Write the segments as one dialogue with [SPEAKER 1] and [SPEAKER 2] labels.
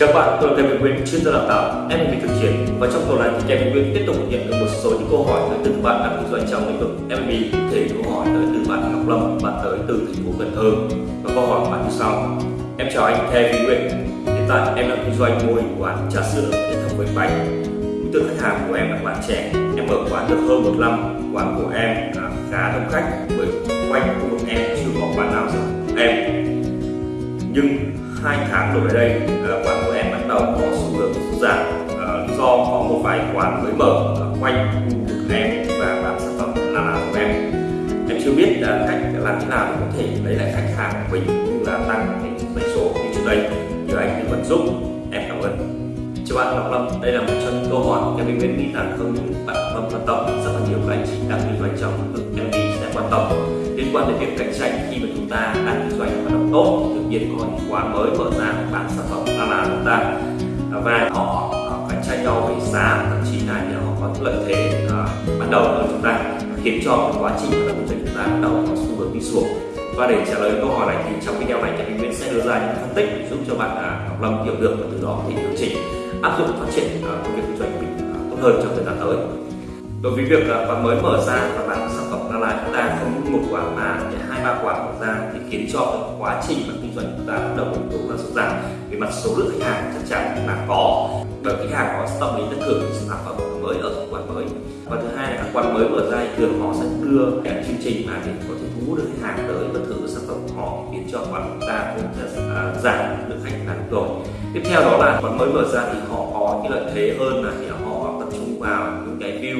[SPEAKER 1] Chào bạn, tôi là Kevin Nguyễn, chuyên gia đào tạo MLB thực chiến và trong tuần này thì Kevin Nguyễn tiếp tục nhận được một số những câu hỏi tới từ bạn đang kinh doanh trong lĩnh vực MB thể câu hỏi tới từ bạn Ngọc Lâm, bạn tới từ thành phố Cần Thơ và câu hỏi của bạn như sau. Em chào anh Kevin Nguyễn, hiện tại em đang kinh doanh mô hình quán trà sữa kết thống với bánh. Đối tượng khách hàng của em là bạn trẻ, em mở quán được hơn một năm, quán của em khá đông khách bởi quanh khu vực em chưa có quán nào giống em. Nhưng hai tháng đổ lại đây quán của em bắt đầu có xu hướng sụt giảm ờ, do có một vài quán mới mở ờ, quanh khu vực em và bán sản phẩm là nào của em. Em chưa biết là cách làm thế nào để có thể lấy lại khách hàng của mình cũng là tăng cái doanh số như trước đây. Nhờ anh tư vấn giúp em cảm ơn. Chào bạn, Ngọc Lâm. Đây là một trong những câu hỏi em mình nghĩ rằng không những bạn Lâm quan tâm, rất là nhiều các anh chị đang kinh doanh trong lĩnh vực MB sẽ quan tâm. Liên quan đến việc cạnh tranh khi mà chúng ta đang kinh doanh và tốt, tự nhiên có những quán mới mở ra, bán sản phẩm là là chúng ta. À, và họ cạnh tranh nhau về giá, thậm chí là họ có lợi thế bắt ban đầu hơn chúng ta, khiến cho cái quá trình hoạt động của chúng ta bắt đầu có xu hướng đi xuống. Và để trả lời câu hỏi này thì trong video này thì mình sẽ đưa ra những phân tích giúp cho bạn học Ngọc Lâm hiểu được và từ đó thì điều chỉnh, áp dụng phát triển công việc kinh doanh của mình tốt hơn trong thời gian tới đối với việc là quán mới mở ra và bán sản phẩm ra là chúng ta không một quả mà hai, ba quả mở ra thì khiến cho cái quá trình mà kinh doanh chúng ta bắt đầu yếu tố là sụt giảm về mặt số lượng khách hàng chắc chắn là có. Bởi khách hàng có tâm lý tất thưởng sản phẩm mới ở quán mới. Và thứ hai là các quán mới mở ra thì thường họ sẽ đưa các chương trình mà để có thể thu hút được khách hàng tới và thử sản phẩm của họ khiến cho quán chúng ta cũng sẽ à, giảm lượng khách hàng rồi. Tiếp theo đó là quán mới mở ra thì họ có cái lợi thế hơn là thì họ tập trung vào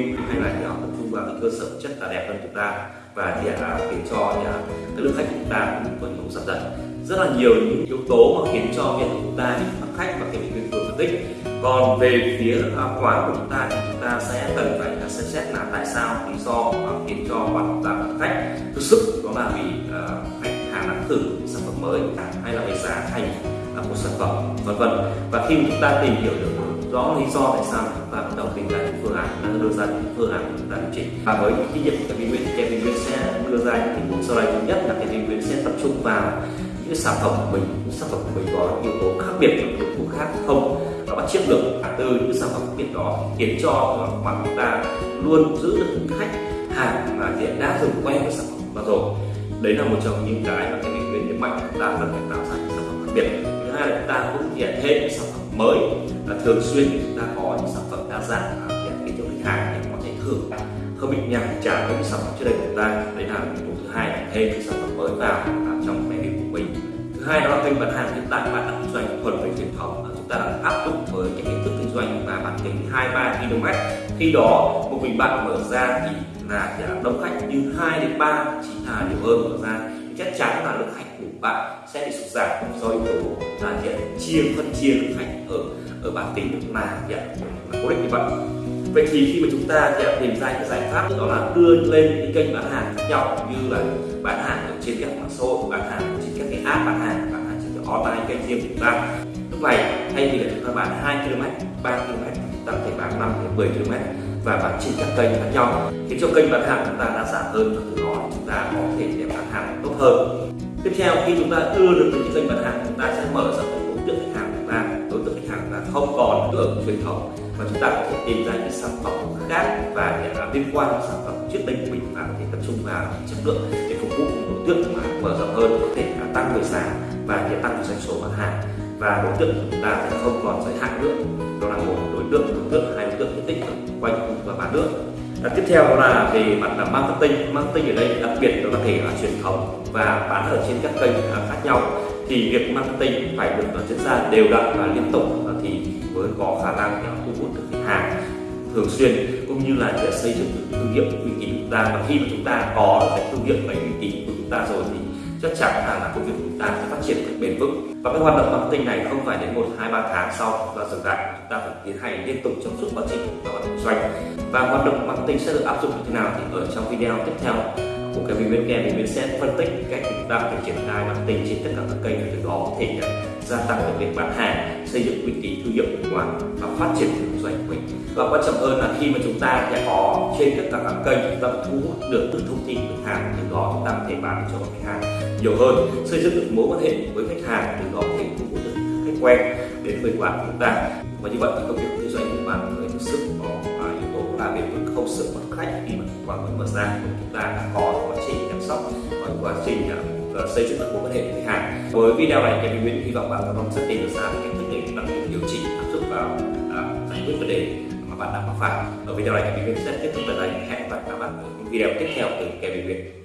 [SPEAKER 1] view hay là họ tập trung vào cái cơ sở chất là đẹp hơn chúng ta và thì là khiến cho thì, à, cái lượng khách của chúng ta cũng có những giảm dần. Rất là nhiều những yếu tố mà khiến cho việc chúng ta bị mất khách và cái việc vừa phân tích còn về phía à, quán của chúng ta thì chúng ta sẽ cần phải à, xem xét là tại sao lý do khiến cho quán chúng ta mất khách thực sự đó là vì khách hàng đã thử sản phẩm mới hay là về giá thành của một sản phẩm vân vân. Và khi chúng ta tìm hiểu được rõ lý do tại sao chúng ta bắt đầu tìm ra những phương án đang đưa ra những phương án chúng ta điều chỉnh. Và với kinh nghiệm của Kevin Nguyễn thì Kevin Nguyễn sẽ đưa ra những tình huống sau đây. Thứ nhất là Kevin Nguyễn sẽ tập trung vào những sản phẩm của mình. Những sản phẩm của mình có yếu tố khác biệt với đối thủ khác không? Và bắt chiết được từ những sản phẩm khác biệt đó khiến cho mà chúng ta luôn giữ được những khách hàng mà hiện đã dùng quen với sản phẩm và rồi. Đấy là một trong những cái mà Kevin Nguyễn nhấn mạnh chúng ta cần phải tạo ra những sản phẩm khác biệt. Thứ hai là chúng ta cũng hiện thêm những sản phẩm mới và thường xuyên chúng ta có những sản phẩm đa dạng để khiến cho khách hàng để có thể thử không bị nhàm chán với những sản phẩm trước đây của chúng ta? Đấy là yếu tố thứ hai là thêm những sản phẩm mới vào à, trong menu của mình. Thứ hai đó là kênh bán hàng hiện tại, bạn đang kinh doanh thuần về truyền thống chúng ta đang áp dụng với cái hình thức kinh doanh và bán kính hai, ba km. Khi đó, một mình bạn mở ra thì là đông khách như hai đến ba chỉ là nhiều hơn mở ra chắc chắn là lượng khách của bạn sẽ bị sụt giảm do yếu tố là hiện chia, phân chia lượng khách ở ở bản tính mà hiện là cố định như vậy. Vậy thì khi mà chúng ta tìm ra những giải pháp, đó là đưa lên những kênh bán hàng khác nhau như là bán hàng ở trên các mạng xã hội, bán hàng trên các cái app bán hàng bán hàng trên cái online kênh riêng của chúng ta. Lúc này thay vì là chúng ta bán 2 km 3 km chúng ta có thể bán 5 đến 10 km và bán trên các kênh khác nhau khiến cho kênh bán hàng chúng ta đa dạng hơn và từ đó chúng ta có thể để bán hàng tốt hơn. Tiếp theo, khi chúng ta đưa được những kênh bán hàng, chúng ta sẽ mở rộng đối tượng khách hàng chúng ta. Đối tượng khách hàng là không còn ở truyền thống và chúng ta có thể tìm ra những sản phẩm khác và để liên quan đến sản phẩm trước đây của mình và có thể tập trung vào chất lượng, để phục vụ đối tượng mà mở rộng hơn, có thể là tăng người giá và để tăng doanh số bán hàng. Và đối tượng của chúng ta sẽ không còn giới hạn nữa. Đó là một đối tượng đối tượng nước. Và tiếp theo đó là về mặt là marketing. Marketing ở đây đặc biệt đó có thể là truyền thống và bán ở trên các kênh khác nhau. Thì việc marketing phải được diễn ra đều đặn và liên tục thì mới có khả năng thu hút được khách hàng thường xuyên cũng như là để xây dựng được thương hiệu uy tín của chúng ta. Và khi mà chúng ta có cái thương hiệu và uy tín của chúng ta rồi thì chắc chắn là, là công việc của chúng ta sẽ phát triển được bền vững. Và cái hoạt động marketing này không phải đến một hai ba tháng sau là dừng lại. Chúng ta phải tiến hành liên tục trong suốt quá trình doanh. Và hoạt động marketing sẽ được áp dụng như thế nào thì ở trong video tiếp theo của cái video kia thì mình sẽ phân tích cách chúng ta phải triển khai marketing trên tất cả các kênh từ đó có thể gia tăng được việc bán hàng, xây dựng uy tín thương hiệu của quán và phát triển kinh doanh của mình. Và quan trọng hơn là khi mà chúng ta sẽ có trên tất cả các kênh, chúng ta thu hút được những thông tin khách hàng từ đó chúng ta có thể bán cho khách hàng nhiều hơn. Xây dựng được mối quan hệ với khách hàng từ đó có thể thu hút được khách quen đến với quán của chúng ta. Và như vậy thì công việc kinh doanh của bạn mới thực sự có ta yếu tố không sợ mất khách khi mà quảng mới mở ra. Chúng ta đã có quá trình chăm sóc, có quá trình à, à, xây dựng được mối quan hệ với khách hàng với video này, em Nguyễn hy vọng bạn có rất tìm được ra cách thức để bạn điều chỉnh, áp dụng vào à, giải quyết vấn đề mà bạn đang mắc phải. Ở video này thì mình sẽ tiếp tục tại đây hẹn gặp lại các bạn ở những video tiếp theo từ Kevin Nguyễn.